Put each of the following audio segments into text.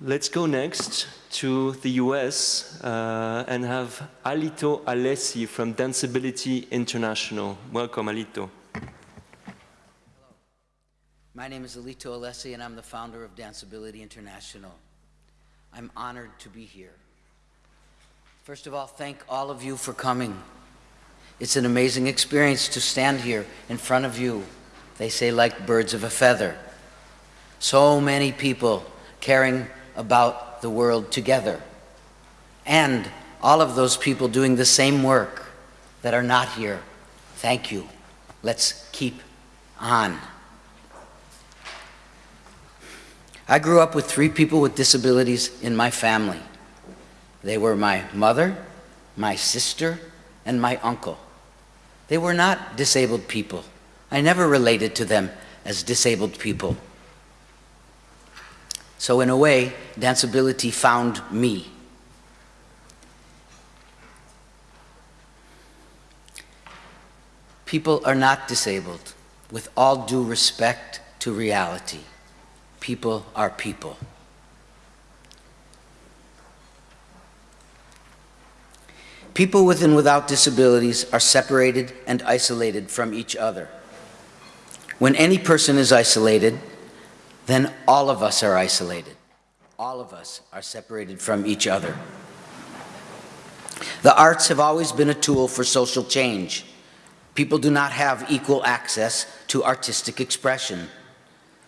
Let's go next to the US uh, and have Alito Alessi from Danceability International. Welcome, Alito. Hello. My name is Alito Alessi, and I'm the founder of Danceability International. I'm honored to be here. First of all, thank all of you for coming. It's an amazing experience to stand here in front of you. They say like birds of a feather. So many people caring about the world together. And all of those people doing the same work that are not here. Thank you. Let's keep on. I grew up with three people with disabilities in my family. They were my mother, my sister, and my uncle. They were not disabled people. I never related to them as disabled people. So in a way, danceability found me. People are not disabled, with all due respect to reality people are people. People with and without disabilities are separated and isolated from each other. When any person is isolated, then all of us are isolated. All of us are separated from each other. The arts have always been a tool for social change. People do not have equal access to artistic expression.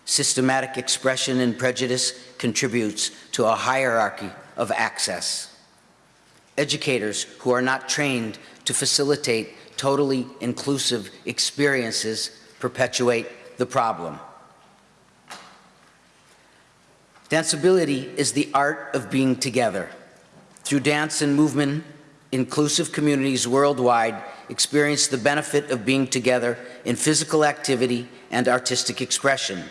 Systematic expression and prejudice contributes to a hierarchy of access. Educators who are not trained to facilitate totally inclusive experiences perpetuate the problem. Danceability is the art of being together. Through dance and movement, inclusive communities worldwide experience the benefit of being together in physical activity and artistic expression.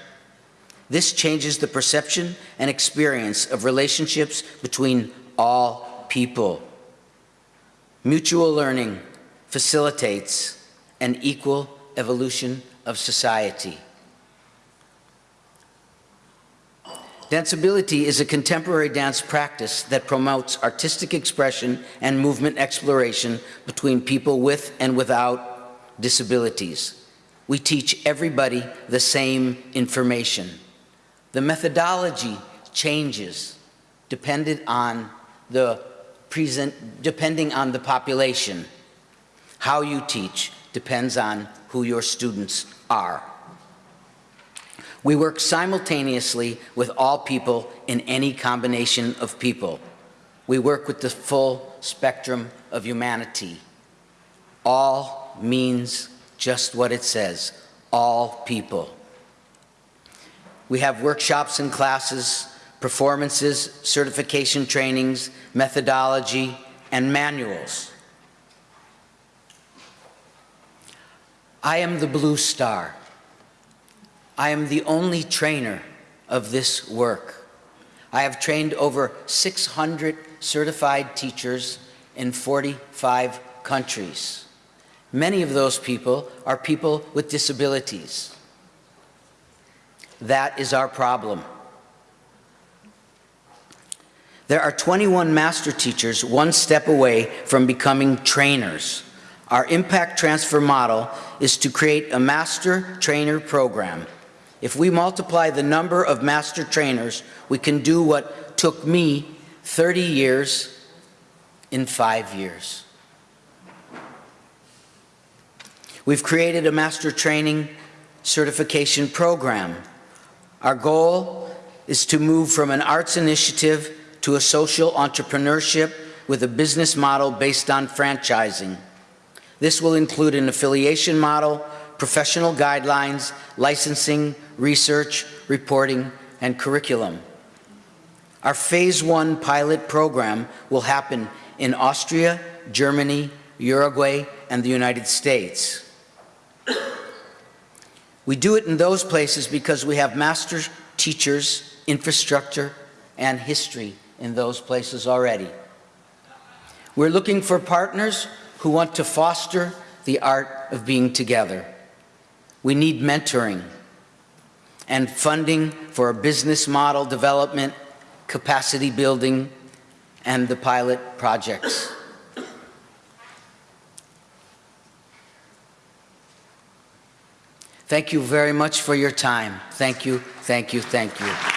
This changes the perception and experience of relationships between all people. Mutual learning facilitates an equal evolution of society. Danceability is a contemporary dance practice that promotes artistic expression and movement exploration between people with and without disabilities. We teach everybody the same information. The methodology changes dependent on the present, depending on the population. How you teach depends on who your students are. We work simultaneously with all people in any combination of people. We work with the full spectrum of humanity. All means just what it says, all people. We have workshops and classes, performances, certification trainings, methodology, and manuals. I am the blue star. I am the only trainer of this work. I have trained over 600 certified teachers in 45 countries. Many of those people are people with disabilities. That is our problem. There are 21 master teachers one step away from becoming trainers. Our impact transfer model is to create a master trainer program. If we multiply the number of master trainers, we can do what took me 30 years in five years. We've created a master training certification program our goal is to move from an arts initiative to a social entrepreneurship with a business model based on franchising. This will include an affiliation model, professional guidelines, licensing, research, reporting, and curriculum. Our phase one pilot program will happen in Austria, Germany, Uruguay, and the United States. We do it in those places because we have master teachers, infrastructure, and history in those places already. We're looking for partners who want to foster the art of being together. We need mentoring and funding for a business model development, capacity building, and the pilot projects. Thank you very much for your time. Thank you, thank you, thank you.